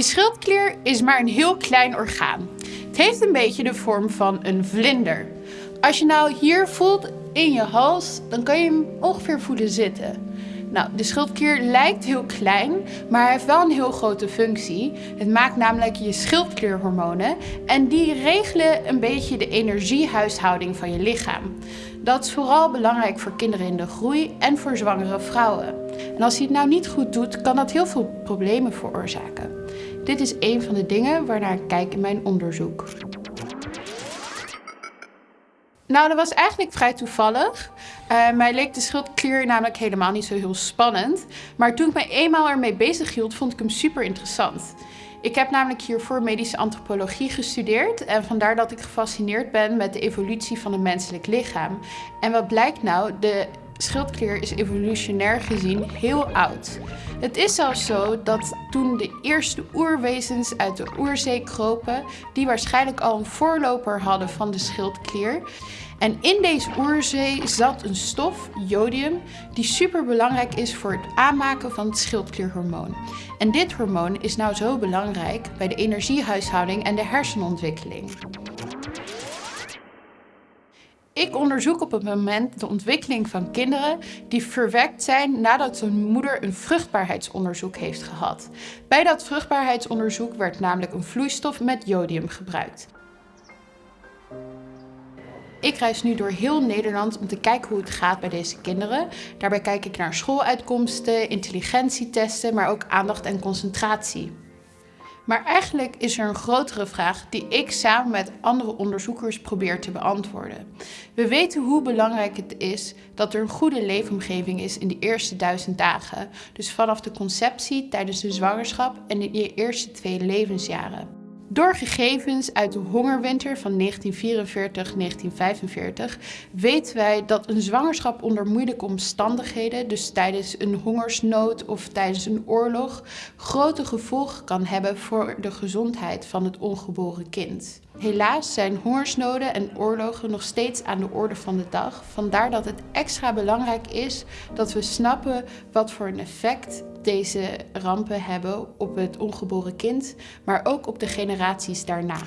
schildklier is maar een heel klein orgaan. Het heeft een beetje de vorm van een vlinder. Als je nou hier voelt in je hals, dan kan je hem ongeveer voelen zitten. Nou, de schildklier lijkt heel klein, maar heeft wel een heel grote functie. Het maakt namelijk je schildklierhormonen en die regelen een beetje de energiehuishouding van je lichaam. Dat is vooral belangrijk voor kinderen in de groei en voor zwangere vrouwen. En als hij het nou niet goed doet, kan dat heel veel problemen veroorzaken. Dit is een van de dingen waarnaar ik kijk in mijn onderzoek. Nou, dat was eigenlijk vrij toevallig. Uh, mij leek de schildklier namelijk helemaal niet zo heel spannend. Maar toen ik me eenmaal ermee bezig hield, vond ik hem super interessant. Ik heb namelijk hiervoor medische antropologie gestudeerd en vandaar dat ik gefascineerd ben met de evolutie van het menselijk lichaam. En wat blijkt nou? De schildklier is evolutionair gezien heel oud. Het is zelfs zo dat toen de eerste oerwezens uit de oerzee kropen, die waarschijnlijk al een voorloper hadden van de schildklier. En in deze oerzee zat een stof, jodium, die super belangrijk is voor het aanmaken van het schildklierhormoon. En dit hormoon is nou zo belangrijk bij de energiehuishouding en de hersenontwikkeling. Ik onderzoek op het moment de ontwikkeling van kinderen die verwekt zijn nadat hun moeder een vruchtbaarheidsonderzoek heeft gehad. Bij dat vruchtbaarheidsonderzoek werd namelijk een vloeistof met jodium gebruikt. Ik reis nu door heel Nederland om te kijken hoe het gaat bij deze kinderen. Daarbij kijk ik naar schooluitkomsten, intelligentietesten, maar ook aandacht en concentratie. Maar eigenlijk is er een grotere vraag die ik samen met andere onderzoekers probeer te beantwoorden. We weten hoe belangrijk het is dat er een goede leefomgeving is in de eerste duizend dagen. Dus vanaf de conceptie, tijdens de zwangerschap en in de eerste twee levensjaren. Door gegevens uit de hongerwinter van 1944-1945 weten wij dat een zwangerschap onder moeilijke omstandigheden, dus tijdens een hongersnood of tijdens een oorlog, grote gevolgen kan hebben voor de gezondheid van het ongeboren kind. Helaas zijn hongersnoden en oorlogen nog steeds aan de orde van de dag. Vandaar dat het extra belangrijk is dat we snappen wat voor een effect deze rampen hebben op het ongeboren kind, maar ook op de generaties daarna.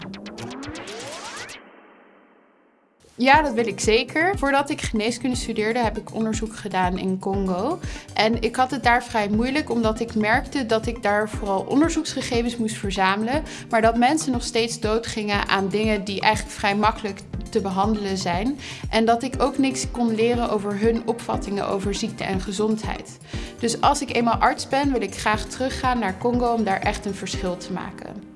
Ja, dat wil ik zeker. Voordat ik geneeskunde studeerde heb ik onderzoek gedaan in Congo. En ik had het daar vrij moeilijk omdat ik merkte dat ik daar vooral onderzoeksgegevens moest verzamelen. Maar dat mensen nog steeds doodgingen aan dingen die eigenlijk vrij makkelijk te behandelen zijn. En dat ik ook niks kon leren over hun opvattingen over ziekte en gezondheid. Dus als ik eenmaal arts ben wil ik graag teruggaan naar Congo om daar echt een verschil te maken.